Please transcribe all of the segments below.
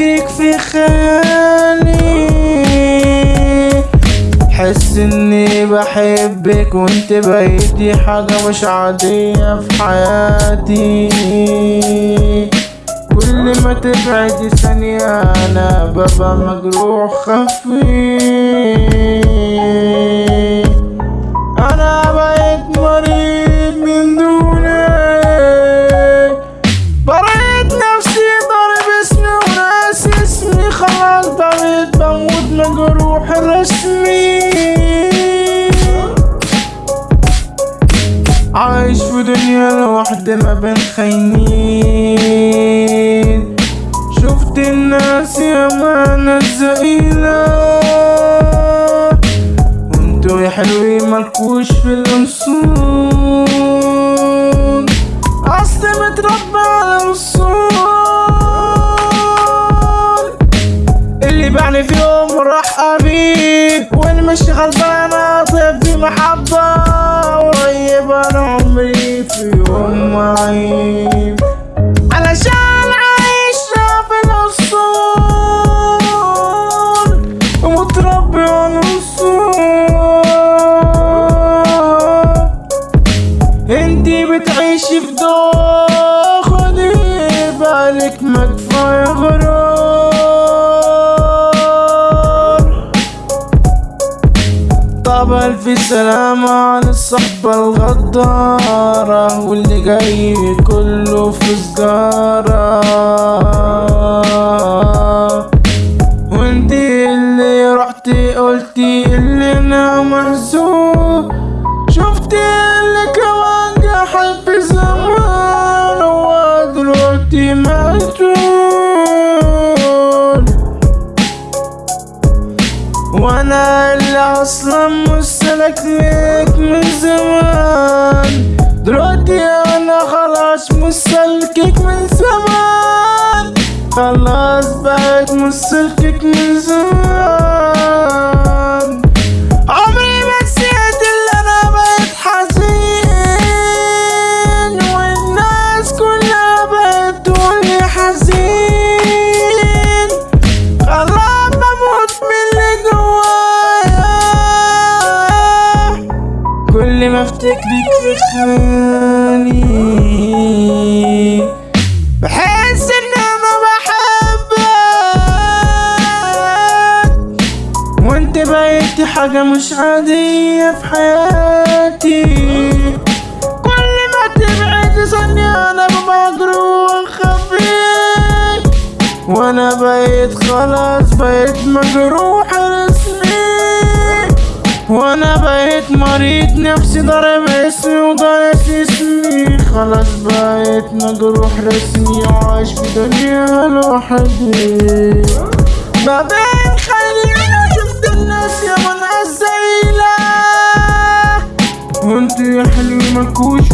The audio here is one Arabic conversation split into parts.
بفتكرك في خيالي. حس إني بحبك وإنت بقيتي حاجة مش عادية في حياتي. كل ما تبعدي ثانية أنا ببقى مجروح خفي عايش في دنيا لوحدي ما بين خاينين. شفت الناس يا ناس زقيلة وانتوا يا حلوين مالكوش في الأنصون. اصل متربى على الوصول اللي بعني في يوم راح قريب واللي مش غلبان اطيب في محبة قريب يوم معيب علشان عايشة في الأصول ومتربي على الأصول انتي بتعيشي في دور خدي بالك ما كفاية غرور. ألف سلامة على الصحبة الغدارة واللي جاي كله في سجارة وانتي اللي رحتي قلتي اللي أنا محزون شفتي اللي جحد في زمان هو دلوقتي مسجون وأنا اللي أصلا مستلك ليك من زمان. دلوقتي أنا خلاص مستلكك من زمان. خلاص بقيت مستلكك من زمان. افتكرك في خيالي بحس ان أنا بحبك. وأنت بقيتي حاجة مش عادية في حياتي. كل ما تبعد ثانية أنا مجروح خفيف وأنا بقيت خلاص بقيت مجروح وأنا بقيت مريض نفسي ضرب اسمي وضرب اسمي خلاص بقيت مجروح رسمي وعايش في دنيا لوحدي. ما بين خلينا شفت الناس يا من عزيلة وانتوا يا حلوين مالكوش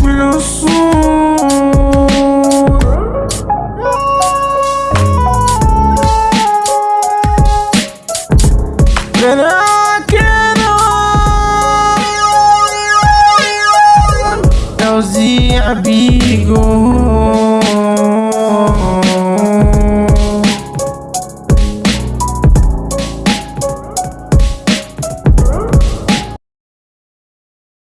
I be amigos.